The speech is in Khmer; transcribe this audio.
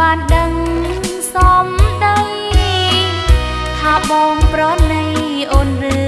បានដឹងសំដីថាបងប្រណីអូនឬ